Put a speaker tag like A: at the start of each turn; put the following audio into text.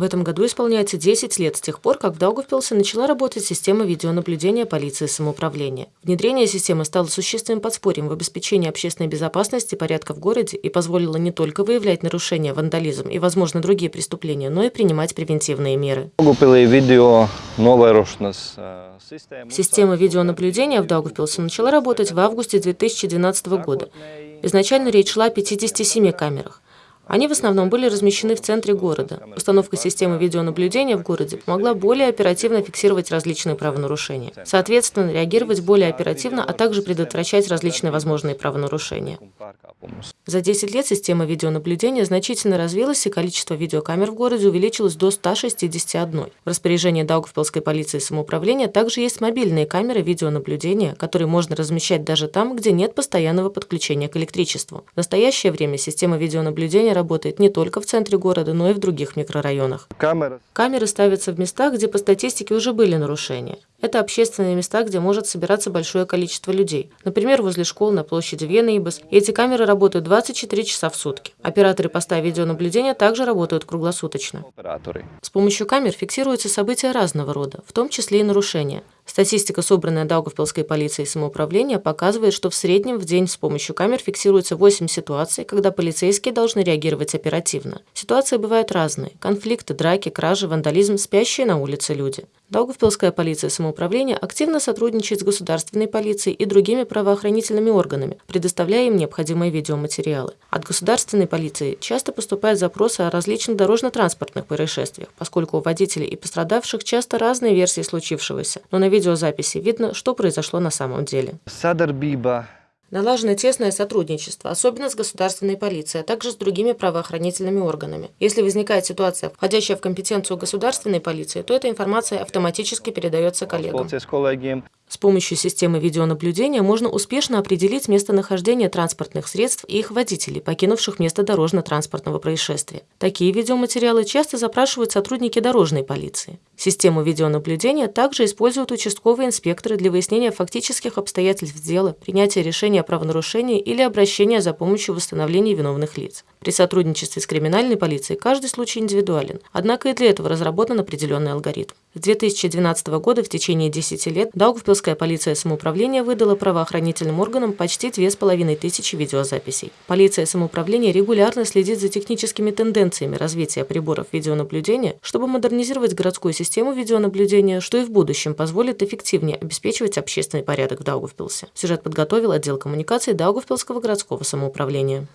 A: В этом году исполняется 10 лет с тех пор, как в Даугавпилсе начала работать система видеонаблюдения полиции самоуправления. Внедрение системы стало существенным подспорьем в обеспечении общественной безопасности и порядка в городе и позволило не только выявлять нарушения, вандализм и, возможно, другие преступления, но и принимать превентивные меры. Система видеонаблюдения в Даугавпилсе начала работать в августе 2012 года. Изначально речь шла о 57 камерах. Они в основном были размещены в центре города. Установка системы видеонаблюдения в городе помогла более оперативно фиксировать различные правонарушения. Соответственно, реагировать более оперативно, а также предотвращать различные возможные правонарушения. За 10 лет система видеонаблюдения значительно развилась, и количество видеокамер в городе увеличилось до 161. В распоряжении Даугавпилской полиции и самоуправления также есть мобильные камеры видеонаблюдения, которые можно размещать даже там, где нет постоянного подключения к электричеству. В настоящее время система видеонаблюдения работает не только в центре города, но и в других микрорайонах. Камеры ставятся в местах, где по статистике уже были нарушения. Это общественные места, где может собираться большое количество людей. Например, возле школ на площади Венеибас. И эти камеры работают 24 часа в сутки. Операторы поста видеонаблюдения также работают круглосуточно. С помощью камер фиксируются события разного рода, в том числе и нарушения. Статистика, собранная Даугавпилской полицией самоуправления, показывает, что в среднем в день с помощью камер фиксируется 8 ситуаций, когда полицейские должны реагировать оперативно. Ситуации бывают разные – конфликты, драки, кражи, вандализм, спящие на улице люди. Даугавпилская полиция самоуправления активно сотрудничает с государственной полицией и другими правоохранительными органами, предоставляя им необходимые видеоматериалы. От государственной полиции часто поступают запросы о различных дорожно-транспортных происшествиях, поскольку у водителей и пострадавших часто разные версии случившегося, но на видеозаписи видно, что произошло на самом деле. Налажено тесное сотрудничество, особенно с государственной полицией, а также с другими правоохранительными органами. Если возникает ситуация, входящая в компетенцию государственной полиции, то эта информация автоматически передается коллегам. С помощью системы видеонаблюдения можно успешно определить местонахождение транспортных средств и их водителей, покинувших место дорожно-транспортного происшествия. Такие видеоматериалы часто запрашивают сотрудники дорожной полиции. Систему видеонаблюдения также используют участковые инспекторы для выяснения фактических обстоятельств дела, принятия решения о правонарушении или обращения за помощью в восстановлении виновных лиц. При сотрудничестве с криминальной полицией каждый случай индивидуален, однако и для этого разработан определенный алгоритм. С 2012 года в течение 10 лет Даугавпилская полиция самоуправления выдала правоохранительным органам почти 2500 видеозаписей. Полиция самоуправления регулярно следит за техническими тенденциями развития приборов видеонаблюдения, чтобы модернизировать городскую систему видеонаблюдения, что и в будущем позволит эффективнее обеспечивать общественный порядок в Даугавпилсе. Сюжет подготовил отдел коммуникаций Даугавпилского городского самоуправления.